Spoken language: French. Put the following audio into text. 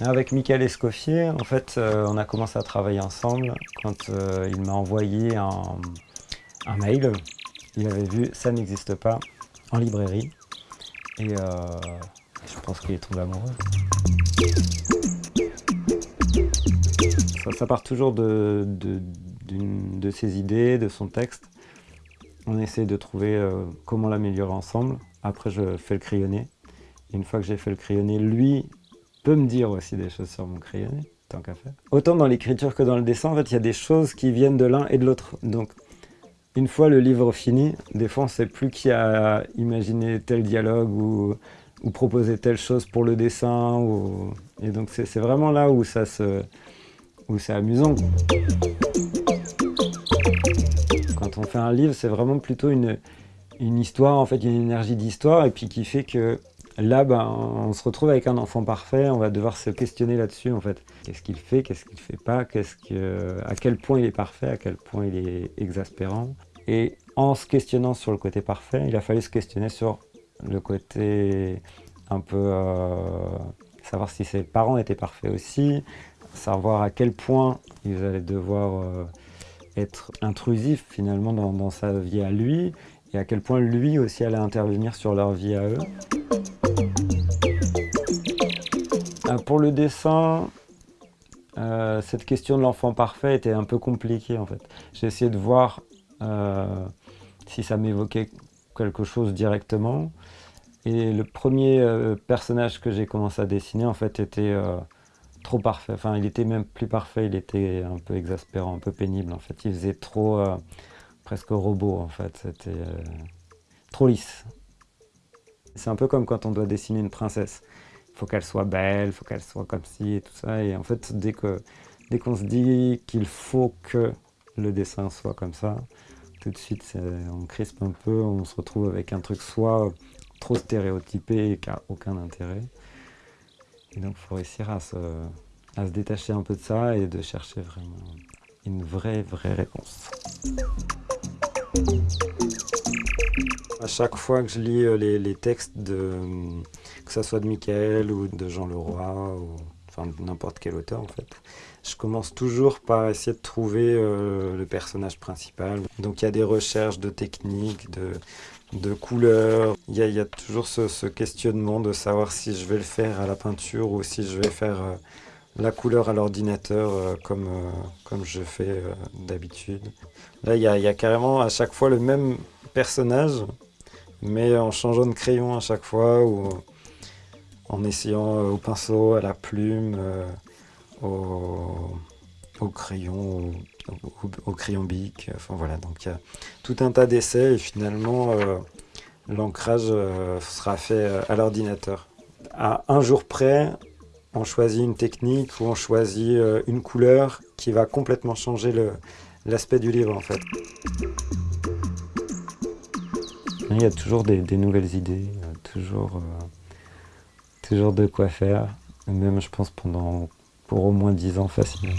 Avec Michael Escoffier, en fait, euh, on a commencé à travailler ensemble quand euh, il m'a envoyé un, mail. Il avait vu « ça n'existe pas » en librairie. Et euh, je pense qu'il est tombé amoureux. Ça, part toujours de, ses idées, de son texte. On essaie de trouver comment l'améliorer ensemble. Après, je fais le crayonné. une fois que j'ai fait le crayonné, lui peut me dire aussi des choses sur mon crayonné, tant qu'à faire. Autant dans l'écriture que dans le dessin, en fait, il y a des choses qui viennent de l'un et de l'autre. Donc, une fois le livre fini, des fois, on ne sait plus qui a imaginé tel dialogue ou, ou proposé telle chose pour le dessin. Et donc, c'est vraiment là où ça se... où c'est amusant. Quand on fait un livre, c'est vraiment plutôt une, une histoire, en fait, une énergie d'histoire, et puis qui fait que Là, ben, on se retrouve avec un enfant parfait, on va devoir se questionner là-dessus en fait. Qu'est-ce qu'il fait, qu'est-ce qu'il fait pas, que, à quel point il est parfait, à quel point il est exaspérant. Et en se questionnant sur le côté parfait, il a fallu se questionner sur le côté un peu... Euh, savoir si ses parents étaient parfaits aussi, savoir à quel point ils allaient devoir euh, être intrusifs finalement dans, dans sa vie à lui, et à quel point lui aussi allait intervenir sur leur vie à eux. Euh, pour le dessin, euh, cette question de l'enfant parfait était un peu compliquée en fait. J'ai essayé de voir euh, si ça m'évoquait quelque chose directement. Et le premier personnage que j'ai commencé à dessiner en fait était trop parfait. Enfin, il était même plus parfait, il était un peu exaspérant, un peu pénible en fait. Il faisait trop, presque robot en fait. C'était trop lisse. C'est un peu comme quand on doit dessiner une princesse faut qu'elle soit belle, faut qu'elle soit comme ci et tout ça. Et en fait, dès qu'on se dit qu'il faut que le dessin soit comme ça, tout de suite, on crispe un peu, on se retrouve avec un truc soit trop stéréotypé et qui n'a aucun intérêt. Et donc, il faut réussir à se détacher un peu de ça et de chercher vraiment une vraie, vraie réponse. À chaque fois que je lis euh, les, textes, de, que ce soit de Michael ou de Jean Leroy, ou enfin n'importe quel auteur en fait, je commence toujours par essayer de trouver euh, le personnage principal. Donc il y a des recherches de techniques, de, de couleurs. Il y, a, toujours ce, questionnement de savoir si je vais le faire à la peinture ou si je vais faire euh, la couleur à l'ordinateur comme, comme je fais d'habitude. Là, il y, a, il y a carrément à chaque fois le même personnage mais en changeant de crayon à chaque fois, ou en essayant euh, au pinceau, à la plume, euh, au, crayon, au, crayon bic, enfin voilà, donc il y a tout un tas d'essais et finalement euh, l'ancrage sera fait à l'ordinateur. À un jour près, on choisit une technique ou on choisit une couleur qui va complètement changer l'aspect du livre en fait. Il y a toujours des, nouvelles idées, toujours, euh, toujours de quoi faire, même je pense pendant pour au moins 10 ans facilement.